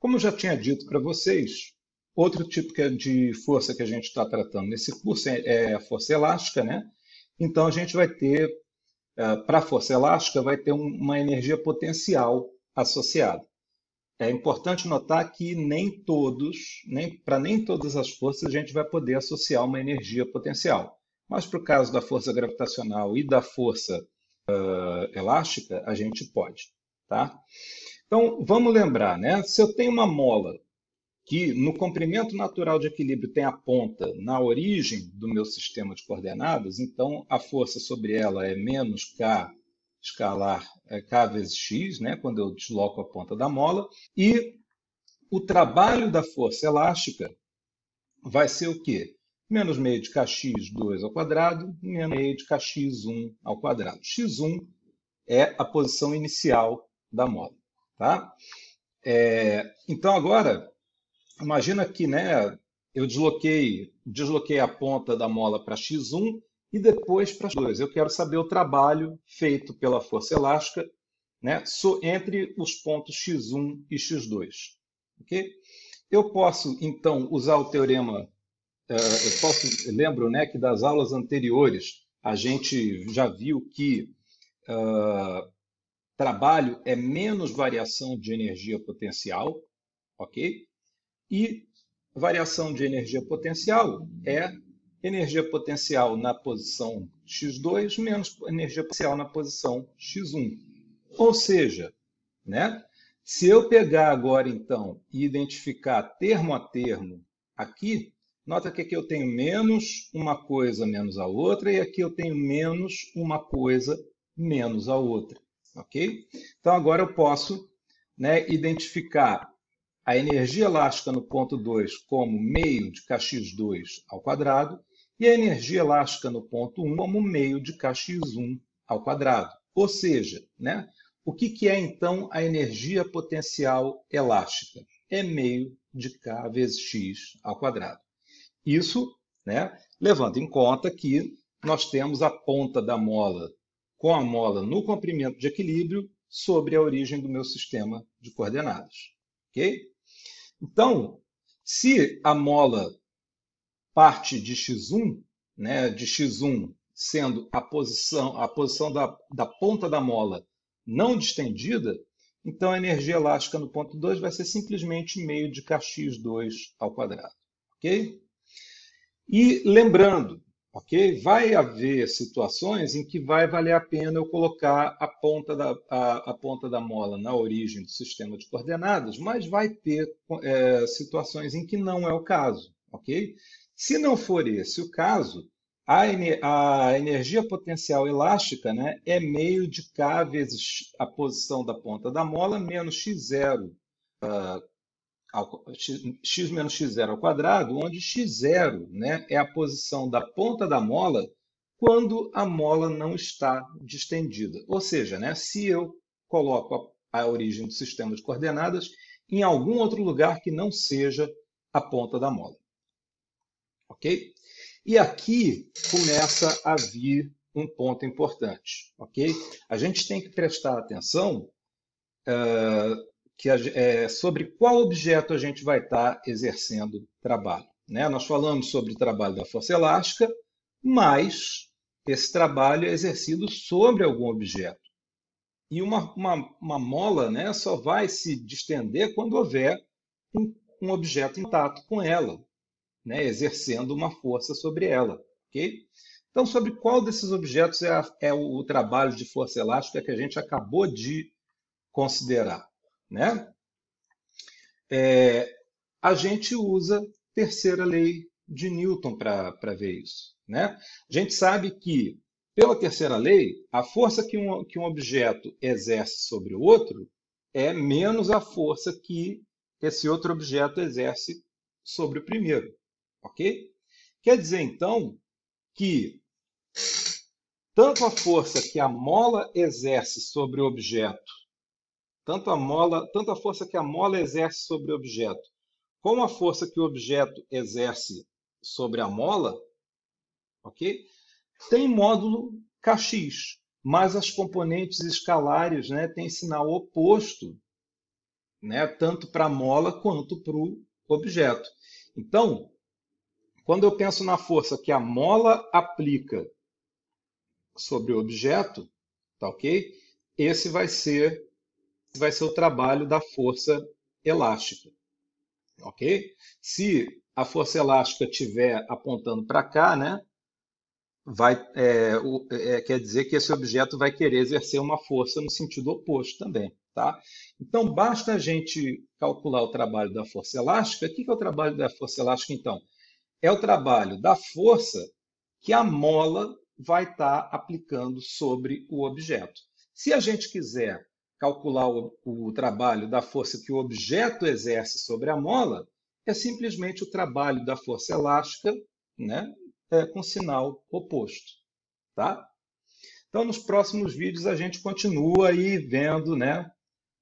Como eu já tinha dito para vocês, outro tipo de força que a gente está tratando nesse curso é, é a força elástica, né? Então a gente vai ter, é, para a força elástica, vai ter uma energia potencial associada. É importante notar que nem todos, nem, para nem todas as forças, a gente vai poder associar uma energia potencial. Mas para o caso da força gravitacional e da força uh, elástica, a gente pode. Tá? Então, vamos lembrar, né? se eu tenho uma mola que no comprimento natural de equilíbrio tem a ponta na origem do meu sistema de coordenadas, então a força sobre ela é menos K escalar é, K vezes X, né, quando eu desloco a ponta da mola, e o trabalho da força elástica vai ser o quê? Menos meio de kx2 ao quadrado, menos meio de kx1 ao quadrado. x1 é a posição inicial da mola. Tá? É, então, agora, imagina que né, eu desloquei, desloquei a ponta da mola para x1 e depois para x2. Eu quero saber o trabalho feito pela força elástica né, entre os pontos x1 e x2. Okay? Eu posso, então, usar o teorema. Uh, eu posso, lembro né, que das aulas anteriores a gente já viu que uh, Trabalho é menos variação de energia potencial, ok? E variação de energia potencial é energia potencial na posição x2 menos energia potencial na posição x1. Ou seja, né? se eu pegar agora, então, e identificar termo a termo aqui, nota que aqui eu tenho menos uma coisa menos a outra, e aqui eu tenho menos uma coisa menos a outra ok? Então, agora eu posso né, identificar a energia elástica no ponto 2 como meio de kx2 ao quadrado e a energia elástica no ponto 1 como meio de kx1 ao quadrado. Ou seja, né, o que, que é então a energia potencial elástica? É meio de k vezes x ao quadrado. Isso né, levando em conta que nós temos a ponta da mola com a mola no comprimento de equilíbrio sobre a origem do meu sistema de coordenadas. Ok? Então, se a mola parte de x1, né, de x1 sendo a posição, a posição da, da ponta da mola não distendida, então a energia elástica no ponto 2 vai ser simplesmente meio de kx2 ao quadrado. Ok? E lembrando ok? Vai haver situações em que vai valer a pena eu colocar a ponta da, a, a ponta da mola na origem do sistema de coordenadas, mas vai ter é, situações em que não é o caso, ok? Se não for esse o caso, a, a energia potencial elástica né, é meio de K vezes a posição da ponta da mola menos x0 uh, ah, x, menos x0 ao quadrado, onde x0 né, é a posição da ponta da mola quando a mola não está distendida. Ou seja, né, se eu coloco a, a origem do sistema de coordenadas em algum outro lugar que não seja a ponta da mola. Ok? E aqui começa a vir um ponto importante. Ok? A gente tem que prestar atenção uh, que é, sobre qual objeto a gente vai estar exercendo trabalho. Né? Nós falamos sobre o trabalho da força elástica, mas esse trabalho é exercido sobre algum objeto. E uma, uma, uma mola né, só vai se distender quando houver um, um objeto intacto com ela, né, exercendo uma força sobre ela. Okay? Então, sobre qual desses objetos é, a, é o trabalho de força elástica que a gente acabou de considerar? Né? É, a gente usa terceira lei de Newton para ver isso. Né? A gente sabe que, pela terceira lei, a força que um, que um objeto exerce sobre o outro é menos a força que esse outro objeto exerce sobre o primeiro. Ok? Quer dizer, então, que tanto a força que a mola exerce sobre o objeto tanto a mola, tanto a força que a mola exerce sobre o objeto, como a força que o objeto exerce sobre a mola, ok? Tem módulo Kx, mas as componentes escalares né, têm sinal oposto né? tanto para a mola quanto para o objeto. Então, quando eu penso na força que a mola aplica sobre o objeto, tá ok? Esse vai ser vai ser o trabalho da força elástica, ok? Se a força elástica estiver apontando para cá, né? Vai, é, o, é, quer dizer que esse objeto vai querer exercer uma força no sentido oposto também, tá? Então, basta a gente calcular o trabalho da força elástica. O que é o trabalho da força elástica, então? É o trabalho da força que a mola vai estar tá aplicando sobre o objeto. Se a gente quiser calcular o, o, trabalho da força que o objeto exerce sobre a mola, é simplesmente o trabalho da força elástica né, é, com sinal oposto. Tá? Então, nos próximos vídeos, a gente continua aí vendo né,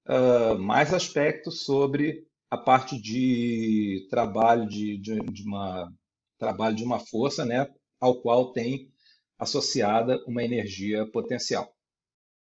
uh, mais aspectos sobre a parte de trabalho de, de, de, uma, trabalho de uma força né, ao qual tem associada uma energia potencial.